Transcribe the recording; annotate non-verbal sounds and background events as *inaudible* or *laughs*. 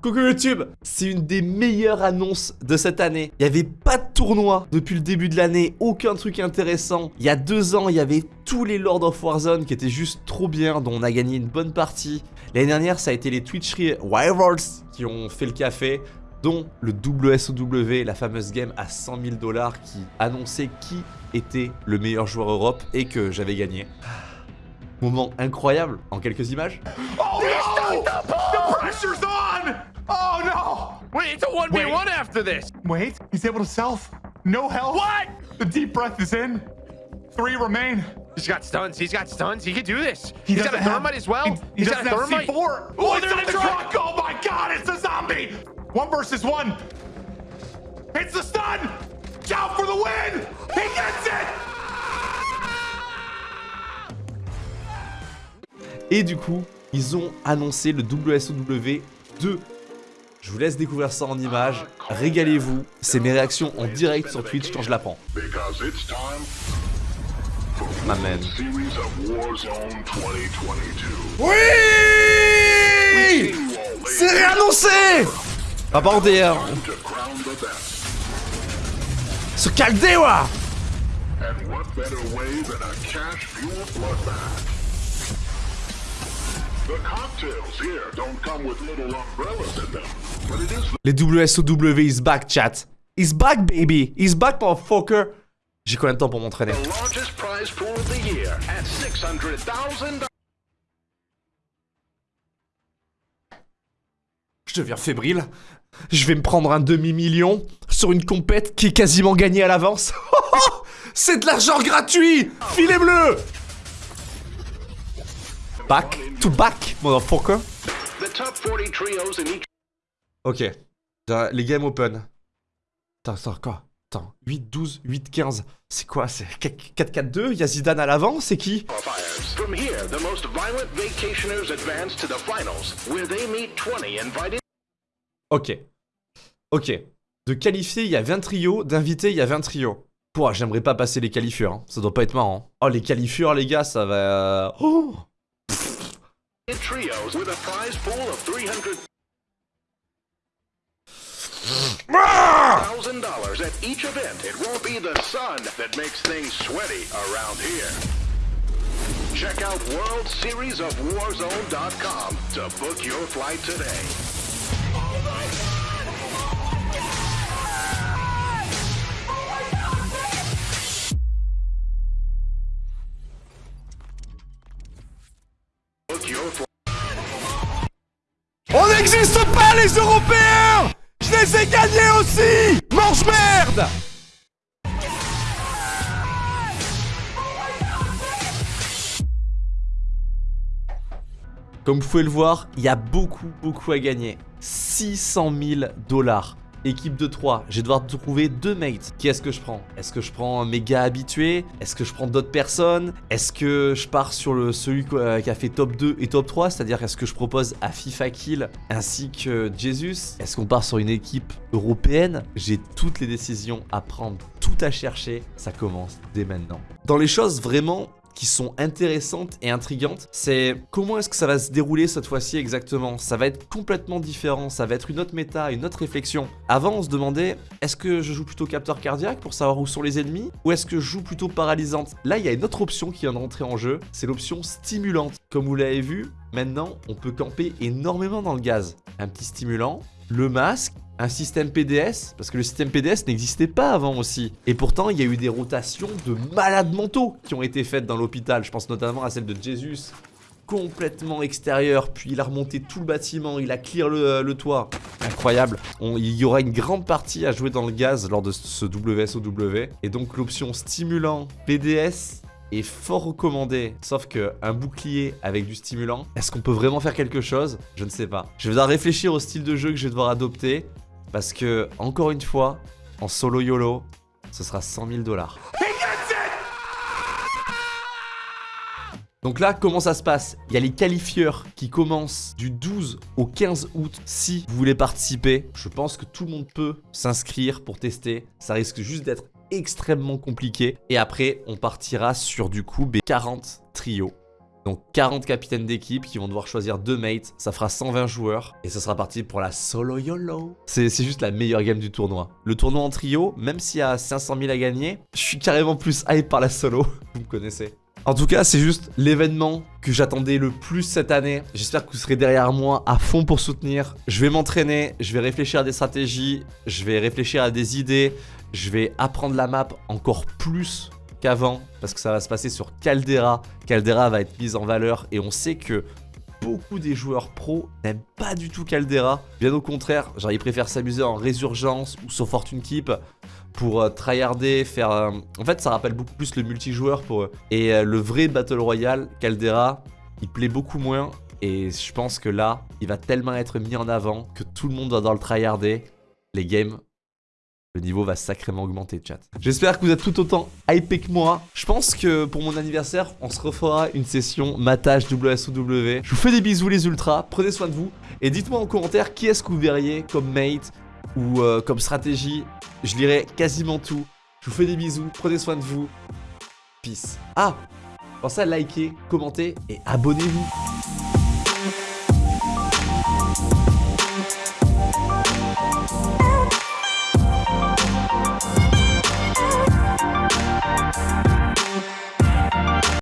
Coucou YouTube C'est une des meilleures annonces de cette année. Il n'y avait pas de tournoi depuis le début de l'année, aucun truc intéressant. Il y a deux ans, il y avait tous les Lord of Warzone qui étaient juste trop bien, dont on a gagné une bonne partie. L'année dernière, ça a été les Twitchery Rivals qui ont fait le café dont le WSOW, la fameuse game à 100 000 dollars qui annonçait qui était le meilleur joueur Europe et que j'avais gagné. Moment incroyable en quelques images. Oh no! The pressure's on! Oh no! Wait, it's a 1v1 Wait. after this! Wait, he's able to self. No health. What? The deep breath is in. Three remain. He's got stuns, he's got stuns, he can do this. He has got a thermite have, as well. He, he He's doesn't got a thermite. C4. Oh, Oh, it's on in the the truck. truck. Oh my god, it's a zombie. One versus one. It's the stun. Down for the win. He gets it. Et du coup, ils ont annoncé le WSOW 2. Je vous laisse découvrir ça en images. Régalez-vous. C'est mes réactions en direct sur Twitch quand je la prends. 2022. Oui C'est réannoncé Ah best. Ce caldewa Les WSOW is back, chat. Is back, baby. Is back, motherfucker. J'ai combien de temps pour m'entraîner? the largest prize pool of the year at $600,000. Je deviens fébrile. Je vais me prendre un demi-million sur une compète qui est quasiment gagnée à l'avance. *laughs* C'est de l'argent gratuit Filet bleu Back to back, motherfucker. The top 40 trios in each Ok. Les game open. Attends, attends, quoi? Attends, 8, 12, 8, 15. C'est quoi? C'est 4-4-2 Y'a Zidane à l'avant? C'est qui? qualifiers. From here, the most violent vacationers advance to the finals, where they meet 20 invited Ok. Ok. De qualifier, il y a 20 trios. D'inviter, il y a 20 trios. Pouah, j'aimerais pas passer les qualifieurs. hein. Ça doit pas être marrant. Oh, les qualifieurs, les gars, ça va... Oh trios with a prize pool of 300 thousand dollars at each event. It won't be the sun that makes things sweaty around here. Check out WorldSeriesOfWarzone.com to book your flight today. N'existe pas, les Européens Je les ai gagnés aussi Mange merde Comme vous pouvez le voir, il y a beaucoup, beaucoup à gagner. 600 000 dollars. Équipe de 3, je vais devoir trouver deux mates. Qui est-ce que je prends? Est-ce que je prends un méga habitué? Est-ce que je prends d'autres personnes? Est-ce que je pars sur le, celui euh, qui a fait top 2 et top 3 C'est-à-dire est-ce que je propose à FIFA Kill ainsi que Jesus? Est-ce qu'on part sur une équipe européenne? J'ai toutes les décisions à prendre, tout à chercher. Ça commence dès maintenant. Dans les choses vraiment qui sont intéressantes et intrigantes, c'est comment est-ce que ça va se dérouler cette fois-ci exactement? Ça va être complètement différent, ça va être une autre méta, une autre réflexion. Avant, on se demandait, est-ce que je joue plutôt capteur cardiaque pour savoir où sont les ennemis Ou est-ce que je joue plutôt paralysante? Là, il y a une autre option qui vient de rentrer en jeu, c'est l'option stimulante. Comme vous l'avez vu, maintenant, on peut camper énormément dans le gaz. Un petit stimulant, le masque, un système PDS, parce que le système PDS n'existait pas avant aussi. Et pourtant, il y a eu des rotations de malades mentaux qui ont été faites dans l'hôpital. Je pense notamment à celle de Jesus, complètement extérieur, puis il a remonté tout le bâtiment, il a clear le, toit. Incroyable. Il y aura une grande partie à jouer dans le gaz lors de ce WSOW. Et donc l'option stimulant PDS est fort recommandé. Sauf que un bouclier avec du stimulant, est-ce qu'on peut vraiment faire quelque chose? Je ne sais pas. Je vais devoir réfléchir au style de jeu que je vais devoir adopter. Parce que, encore une fois, en solo YOLO, ce sera 100 000 dollars. *laughs* Donc là, comment ça se passe? Il y a les qualifieurs qui commencent du 12 au 15 août. Si vous voulez participer, je pense que tout le monde peut s'inscrire pour tester. Ça risque juste d'être extrêmement compliqué. Et après, on partira sur du coup B40 trio. Donc 40 capitaines d'équipe qui vont devoir choisir deux mates, ça fera 120 joueurs et ça sera parti pour la solo YOLO. C'est c'est juste la meilleure game du tournoi. Le tournoi en trio, même s'il y a 500 000 à gagner, je suis carrément plus hype par la solo. Vous me connaissez. En tout cas, c'est juste l'événement que j'attendais le plus cette année. J'espère que vous serez derrière moi à fond pour soutenir. Je vais m'entraîner, je vais réfléchir à des stratégies, je vais réfléchir à des idées, je vais apprendre la map encore plus qu'avant parce que ça va se passer sur Caldera. Caldera va être mise en valeur et on sait que beaucoup des joueurs pros n'aiment pas du tout Caldera. Bien au contraire, genre ils préfèrent s'amuser en Résurgence ou sur Fortune Keep pour euh, tryharder, faire... euh, En fait, ça rappelle beaucoup plus le multijoueur pour eux. Et euh, le vrai Battle Royale, Caldera, il plaît beaucoup moins. Et je pense que là, il va tellement être mis en avant que tout le monde va dans le tryharder. Les games le niveau va sacrément augmenter, chat. J'espère que vous êtes tout autant hypé que moi. Je pense que pour mon anniversaire, on se refera une session matage WSOW. Je vous fais des bisous les ultras, prenez soin de vous. Et dites-moi en commentaire qui est-ce que vous verriez comme mate ou euh, comme stratégie. Je lirai quasiment tout. Je vous fais des bisous, prenez soin de vous. Peace. Ah Pensez à liker, commenter et abonnez-vous.